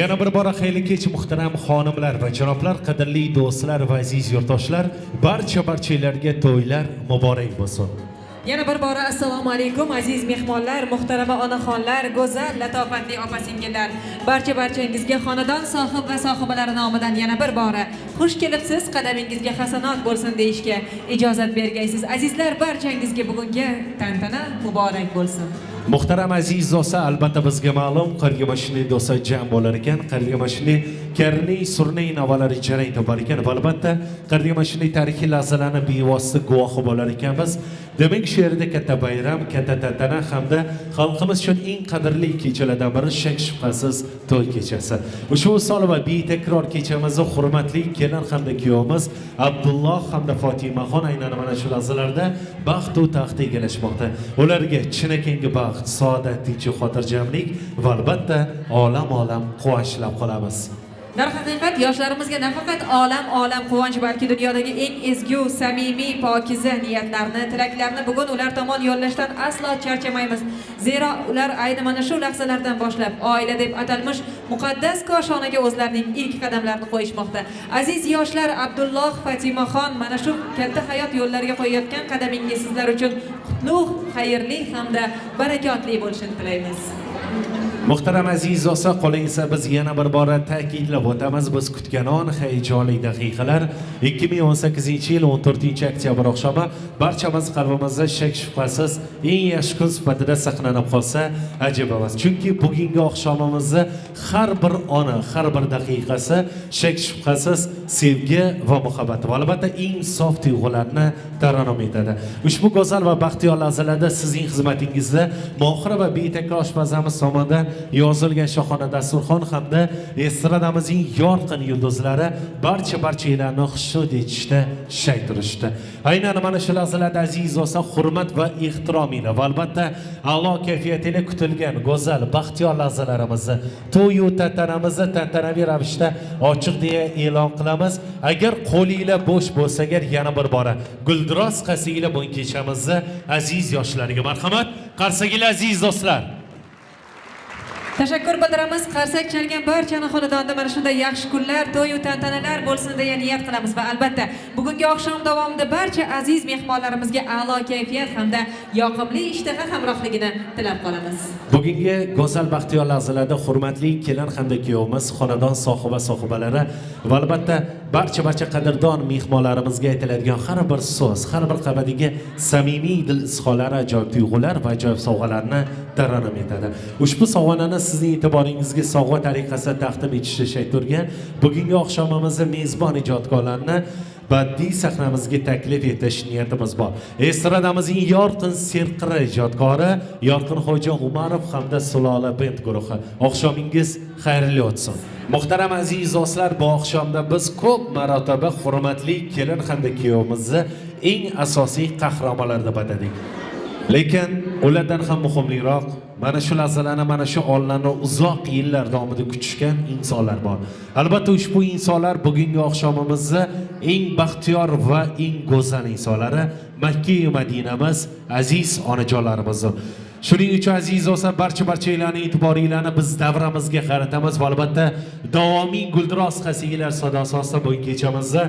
yana bir bora xayli kech muhtaram xonimlar va janoblar qadrli do'stlar va aziz yurtdoshlar barcha barchalarga to'ylar muborak bo'lsin Yana bir bora assalomu alaykum aziz mehmonlar, muhtarama onaxonlar, go'zal, latofatli opa-singillar. Barcha barchangizga xonadon sohib va sohibalari nomidan yana bir bora xush kelibsiz, qadamingizga hasanot bo'lsin deyishga ijozat bergaysiz. Azizlar, barchangizga bugungi tantana muborak bo'lsin. muhtaram aziz do'stlar albatta bizga ma'lum qarga mashina do'stlar jam bo'lar ekan qarga mashina karni surnay navalari jarang topar ekan va albatta qarga mashina tarixiy lahzalarni bevosita guvohi bo'lar ekanmiz demak shu yerda katta bayram katta tantana hamda xalqimiz uchun eng qadrli kechalardan biri shak shubhasiz to'y kechasi ushbu misol va betakror kechamizni hurmatli kelin hamda kuyovimiz abdulloh hamda fotimaxon aynan mana shu lahzalarda baxtu taxt egallashmoqda. Ularga chinakamiga baxt saodat tinchu xotirjamlik va albatta olam olam quvonch tilab qolamiz. Darhaqiqat yoshlarimizga nafaqat olam olam quvonch balki dunyodagi eng ezgu, samimiy, pokiza niyatlarni, tilaklarni bugun ular tomon yo'llashdan aslo charchamaymiz. Zero ular ayni mana shu lahzalardan boshlab oila deb atalmish muqaddas koshonaga o'zlarining ilk qadamlarini qo'yishmoqda. Aziz yoshlar Abdulloh Fatimaxon mana shu katta hayot yo'llariga qo'yayotgan qadamingiz sizlar uchun qutlug', xayrli hamda barakotli bo'lishini tilaymiz. Muhtaram aziz osa qola esa biz yana bir bora ta'kidlab o'tamiz. Biz kutganon hayajonli daqiqalar 2018 yil 14 oktyabr oqshomi. Barchamiz qalbimizda shak shubhasiz eng yaxshi kun sifatida saqlanib qolsa ajab emas chunki bugungi oqshomimizni har bir oni har bir daqiqasi shak shubhasiz sevgi va muhabbat va albatta eng sof tuyg'ularni tarannum etadi. Ushbu go'zal va baxtiyor lahzalarda sizning xizmatingizda mohira va betakror oshpazamiz tomonidan yozilgan shohona dasturxon hamda estradamizning yorqin yulduzlari barcha barchanglarni xushnud etishda shay turishdi. Aynan mana shu lahzalarda aziz do'stlar hurmat va ehtirom va albatta a'lo kayfiyatli kutilgan go'zal baxtiyor lahzalarimizni to'yu tantanamizni tantanaviy ravishda ochiq deya e'lon qilamiz. Agar qo'linglar bo'sh bo'lsa agar yana bir bora guldiroz qasinglar bugun kechamizni aziz yoshlarga marhamat. Qarsaginglar aziz do'stlar Tashakkur bildiramiz. Qarsak chalgan barchani xonadonda mana shunday yaxshi kunlar, to'y-u tantanalar bo'lsin deya niyat qilamiz va albatta bugungi oqshom davomida barcha aziz mehmonlarimizga a'lo kayfiyat hamda yoqimli ishtaha hamrohligini tilab qolamiz. bugungi go'zal baxtiyor lahzalarda hurmatli kelin hamda kuyovimiz xonadon sohiba sohibalari va albatta barcha barcha qadrdon mehmonlarimizga aytiladigan har bir so'z har bir qabadiga samimiy dil izhorlari ajoyib tuyg'ular va ajoyib sovg'alarni taranam etadi. Ushbu sovg'anani sizning e'tiboringizga sovg'a tariqasida taqdim etishni shay turgan bugungi oqshomimizni mezbon ijodkorlarni badiiy sahnamizga taklif etish niyatimiz bor. Estradamizning yorqin serqirra ijodkori yorqin xo'ja umarov hamda sulola bend guruhi. Oqshomingiz xayrli o'tsin. Muhtaram aziz do'stlar bu oqshomda biz ko'p marotaba hurmatli kelin hamda kuyovimizni eng asosiy qahramonlar deb atadik lekin ulardan ham muhimliroq mana shu lahzalarni mana shu onlarni uzoq yillar davomida kutishgan insonlar bor. Albatta ushbu insonlar bugungi oqshomimizni eng baxtiyor va eng go'zal insonlari makka madinamiz aziz onajonlarimizni shuning uchun aziz do'stlar barcha barchalarni e'tiboringlarni biz davramizga qaratamiz va albatta davomiy guldiroz qasiglar sadosi ostida bugungi kechamizda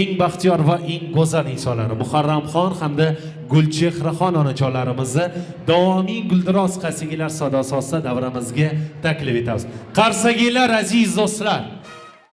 eng baxtiyor va eng go'zal insonlari muharramxon hamda gulchehraxon onajonlarimizni davomiy guldiroz qasigilar sadosi ostida davramizga taklif etamiz. Qarsagiylar aziz do'stlar